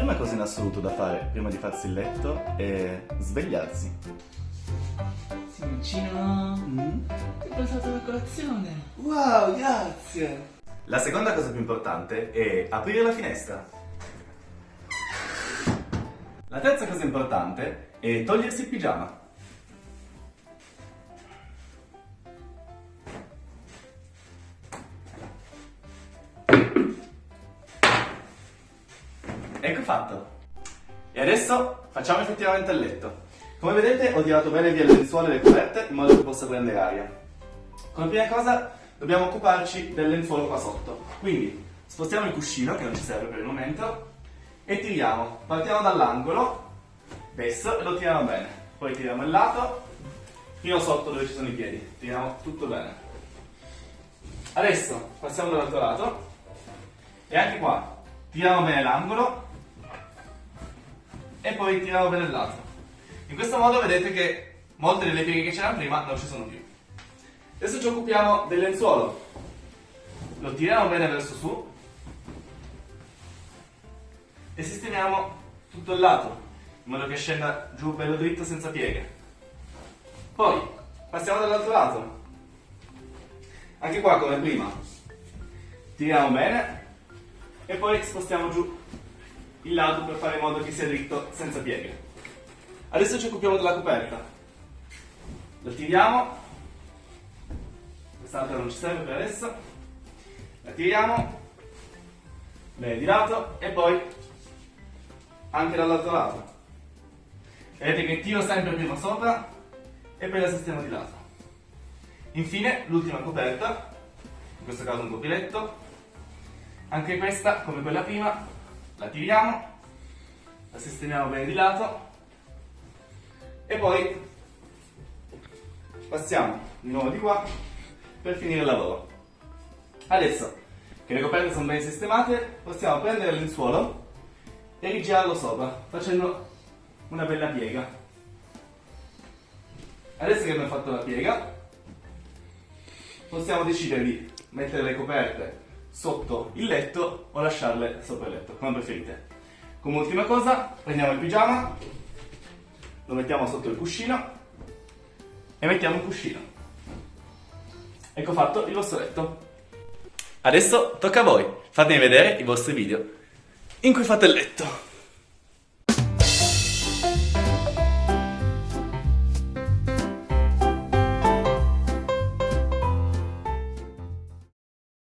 assoluto da fare prima di farsi il letto è svegliarsi. Simoncino, Mm. ti ho pensato alla colazione. Wow, grazie! La seconda cosa più importante è aprire la finestra. La terza cosa importante è togliersi il pigiama. Ecco fatto. E adesso facciamo effettivamente il letto. Come vedete ho tirato bene via le lenzuola e le coperte in modo che possa prendere aria. Come prima cosa dobbiamo occuparci del lenzuolo qua sotto. Quindi spostiamo il cuscino che non ci serve per il momento e tiriamo. Partiamo dall'angolo, adesso e lo tiriamo bene. Poi tiriamo il lato fino sotto dove ci sono i piedi. Tiriamo tutto bene. Adesso passiamo dall'altro lato e anche qua tiriamo bene l'angolo e poi tiriamo il lato. In questo modo vedete che molte delle pieghe che c'erano prima non ci sono più. Adesso ci occupiamo del lenzuolo. Lo tiriamo bene verso su e sistemiamo tutto il lato in modo che scenda giù bello dritto senza pieghe. Poi passiamo dall'altro lato. Anche qua come prima. Tiriamo bene e poi spostiamo giù il lato per fare in modo che sia dritto senza pieghe. Adesso ci occupiamo della coperta. La tiriamo. Quest'altra non ci serve per adesso. La tiriamo. Bene di lato e poi anche dall'altro lato. Vedete che tiro sempre prima sopra e poi la sistemo di lato. Infine l'ultima coperta, in questo caso un copiletto. Anche questa, come quella prima, la tiriamo, la sistemiamo bene di lato e poi passiamo di nuovo di qua per finire il lavoro. Adesso che le coperte sono ben sistemate, possiamo prendere il lenzuolo e rigirarlo sopra, facendo una bella piega. Adesso che abbiamo fatto la piega, possiamo decidere di mettere le coperte sotto il letto o lasciarle sopra il letto, come preferite. Come ultima cosa, prendiamo il pigiama, lo mettiamo sotto il cuscino e mettiamo un cuscino. Ecco fatto il vostro letto. Adesso tocca a voi, fatemi vedere i vostri video in cui fate il letto.